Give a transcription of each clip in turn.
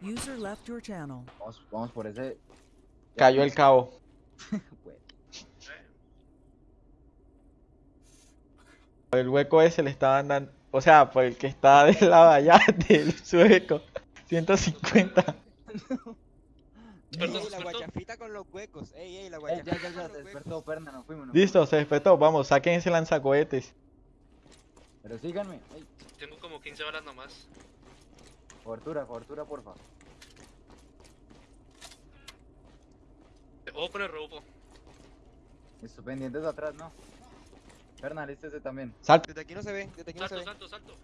User left your channel. Vamos, vamos por ese. Cayó el cabo. El hueco ese le estaban dando. O sea, por el que está del lado allá del sueco. 150. Ey, la guachafita con los huecos. Ey, ey, la Ey, guachafita. ya, ya, ya, se despertó. Perna, nos fuimos. Listo, se despertó. Vamos, saquen ese lanzacohetes. Pero síganme. Ey, Tengo como 15 horas nomás. cobertura, cobertura, porfa. Ojo con el robo. Listo, pendientes de atrás, ¿no? Perna, lístese también. Salta. Desde aquí no se ve, desde aquí no se Salto, ve. salto, salto.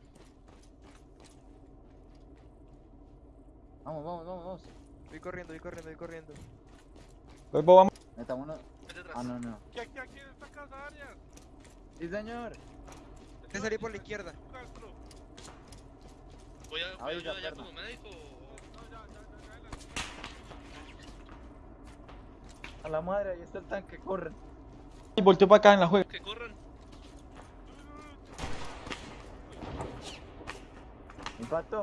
Vamos, vamos, vamos, vamos. Voy corriendo, voy corriendo, voy corriendo. Huevo, vamos. Vete atrás. Ah, no, no. ¿Qué aquí, aquí en esta casa, Arias? Sí, señor. Te salí por la izquierda. Voy a, voy a Ahí, ayudar ya, ya como médico. No, ya, ya, ya, ya, la- A la madre, ahí está el tanque, corren. Y volteó para acá en la juega. Que corran. Impacto.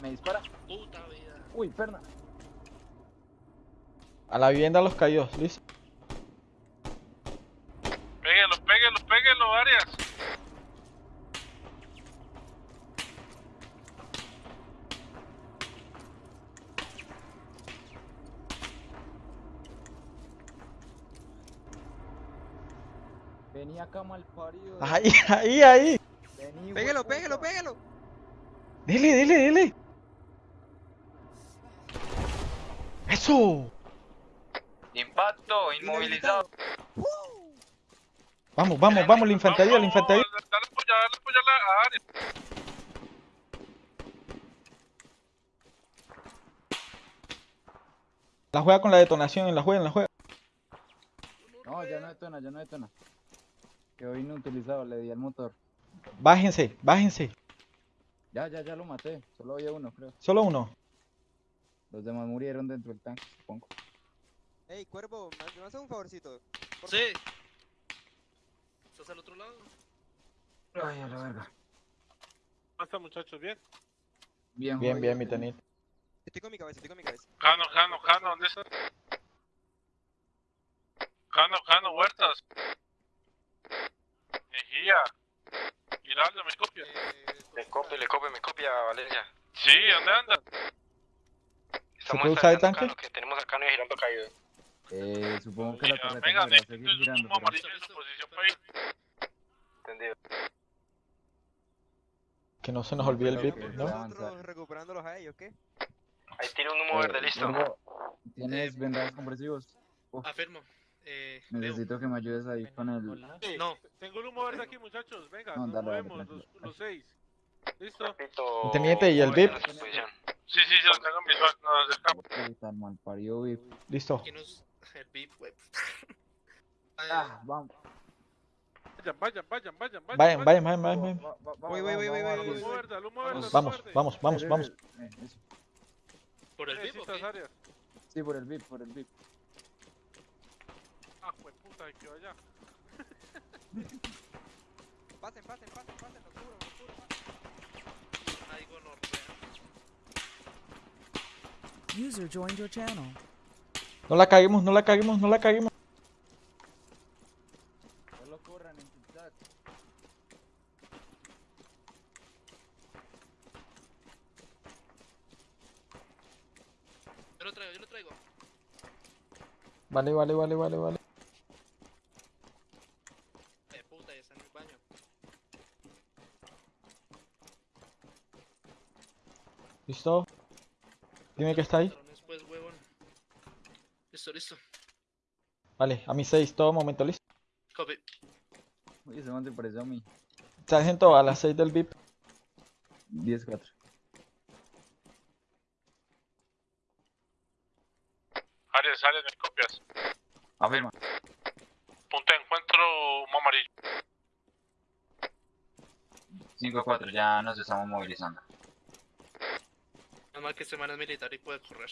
Me dispara. Puta vida. Uy, perna. A la vivienda los cayó. Listo. Péguelo, péguelo, péguelo, Arias. Vení acá, mal parido. Ahí, ahí, ahí. Vení, Pégalo, hueputa. pégalo, pégalo. Dele, dele, dele. Eso. Impacto, inmovilizado. Vamos, vamos, vamos, la infantería, la infantería. Dale apoya, dale apoya a Arias. La juega con la detonación, en la juega, en la juega. No, ya no detona, ya no detona. Quedó inutilizado, le di al motor. Bájense, bájense. Ya, ya, ya lo maté. Solo había uno, creo. Solo uno. Los demás murieron dentro del tanque, supongo. Ey, cuervo, ¿me haces un favorcito? Por Sí. ¿Estás al otro lado? Ay, a la verga. ¿Cómo están, muchachos? ¿Bien? Bien, Bien, bien, mi tenito. Estoy con mi cabeza, estoy con mi cabeza. Jano, Jano, Jano, ¿dónde estás? Jano, Jano, Huertas. Mejía. Giraldo, ¿me copias? Eh, Le copia, le copia, me copia, Valeria. Sí, ¿dónde andas? Estamos puede usar el estacionando tanque? acá, lo que tenemos acá no es girando caído. Eh, supongo que la torreta Venga, podrá seguir un girando. humo pero- amarillo en su posición para ir. Entendido. Que no se nos olvide el VIP. ¿no? Nosotros recuperándolos a ellos, ¿qué? Ahí tiene un humo verde, Eh, listo. Gordo, ¿Tienes vendajes compresivos? Afirmo. Eh, veo. Necesito que me ayudes ahí con el... No. Tengo un humo verde aquí, muchachos. Venga, No, nos dale, dale, movemos los, los seis. ¿Listo? Repito. Teniente, ¿y el VIP? Sí, sí, yo lo tengo en visual. Nos acercamos. Listo. El VIP, web. Ah, vamos. Vayan, vayan, vayan, vayan. Vayan, vayan, vayan, vayan. vayan. Va- va- va- Voy, vamos, voy, voy, vamos, voy, El vamos. Vamos, vamos, vamos, Eh, vamos. eh, eh. ¿Por el ¿Qué VIP qué? Arias? Sí, por el VIP, por el VIP. Ah, pues puta, que allá. Pasen, pasen, pasen, pasen, los cubro, los cubro, pasen. Ay, gonorrea. User joined your channel. No la caguemos, no la caguemos, no la caguemos. Solo corran en zigzag. Yo lo traigo, yo lo traigo. Vale, vale, vale, vale, vale. Eh, puta, ya está en el baño. ¿Listo? Dime que está ahí. Listo, listo. Vale, a mi 6, todo momento listo. Copy. Uy, ese man se pareció a mí. Sargento, a las 6 del VIP. 10-4. Arias, Arias, me copias. Afirma. Punto de encuentro, humo amarillo. 5-4, ya nos estamos movilizando. Nada más que este man es militar y puede correr.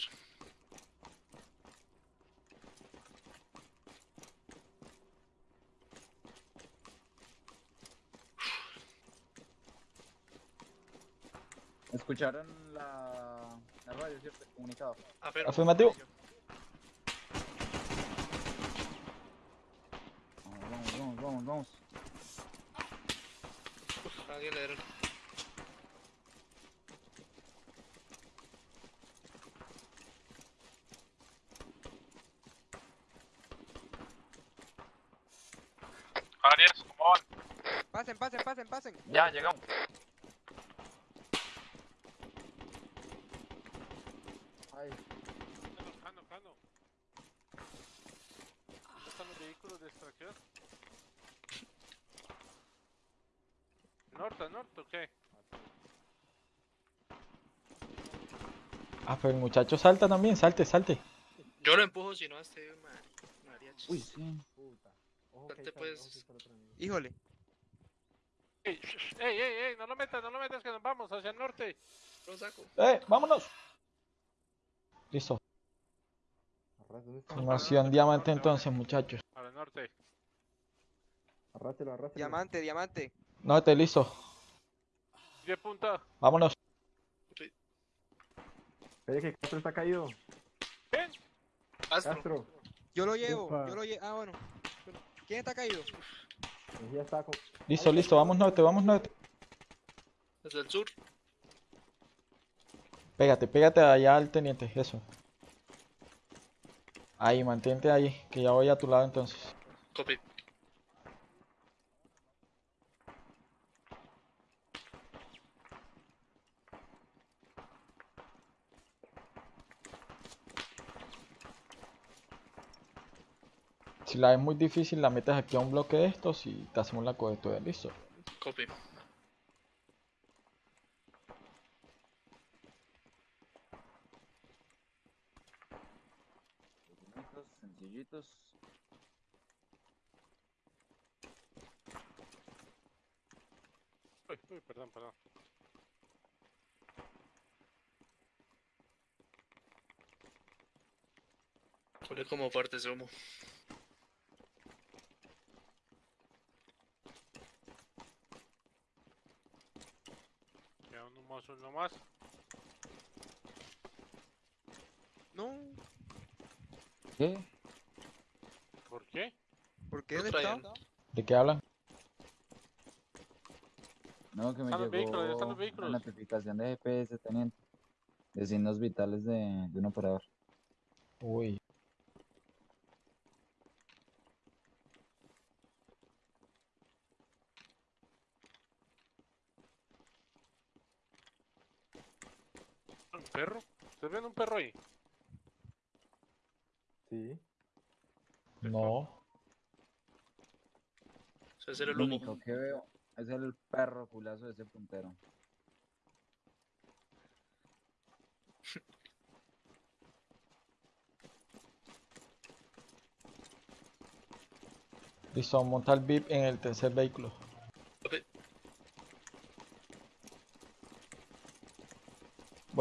¿Escucharon la, la radio, cierto? El comunicado. Afirmo. Afirmativo. Vamos, vamos, vamos, vamos, vamos. Uf, alguien le dieron. Arias, ¿cómo van? Pasen, pasen, pasen, pasen. Ya, llegamos. Ay, Cano, Cano. ¿Dónde están los ¿Norte, norte o qué? Ah, pero el muchacho salta también, salte, salte. Yo lo empujo si no a este mari- mariachi. uy, sí. Salte, pues. Híjole. ¡Ey, shh, ey, ey, ey! No lo metas, no lo metas, que nos vamos hacia el norte. Lo saco. ¡Eh, vámonos! Listo. Formación diamante entonces, muchachos. Arrástelo, arrástelo. Diamante, diamante. No, te listo. ¿Qué punta? Vámonos. Espere que Castro está caído. ¿Quién? Astro. Castro. Yo lo llevo, Ufa. yo lo llevo. Ah, bueno. ¿Quién está caído? Ya está con... Listo, listo, vamos norte, vamos norte. Desde el sur. Pégate, pégate allá al teniente, eso. Ahí, mantente ahí, que ya voy a tu lado entonces. Copy. Si la es muy difícil, la metes aquí a un bloque de estos y te hacemos la cobertura, listo. Copy. Sencillitos, sencillitos. Uy, uy, perdón, perdón. Pone como partes de humo. Queda un humoso nomás. No. ¿Qué? ¿Por qué? ¿Por qué dónde está? ¿De qué hablan? No, que me Están los vehículos, ya están llegó los vehículos. una notificación de GPS, teniente. De signos vitales de, de un operador. Uy, perro? ¿Ustedes ven un perro ahí? Sí. no. Ese es el Lo único que veo es el perro culazo de ese puntero. Listo, monta el VIP en el tercer vehículo.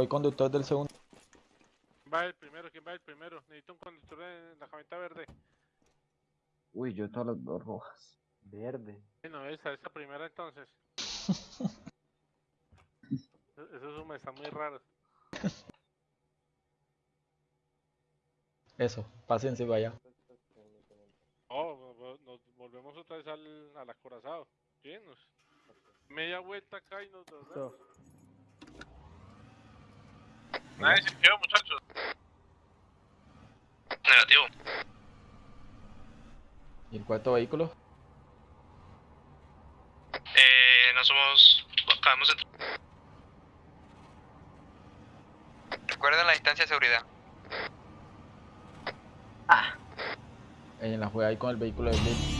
Voy conductor del segundo. Va el primero, ¿quién va el primero? Necesito un conductor en la camioneta verde. Uy, yo todas las dos rojas. Verde. Bueno, esa, esa primera entonces. E- Esos humos están muy raros. Eso, pásense allá. Oh, nos volvemos otra vez al, al acorazado. Llenos. Media vuelta acá y nos volvemos. Nadie se quedó, muchachos. Negativo. ¿Y el cuarto vehículo? Eh, no somos. Acabamos de. Recuerden la distancia de seguridad. En la juega ahí con el vehículo VIP.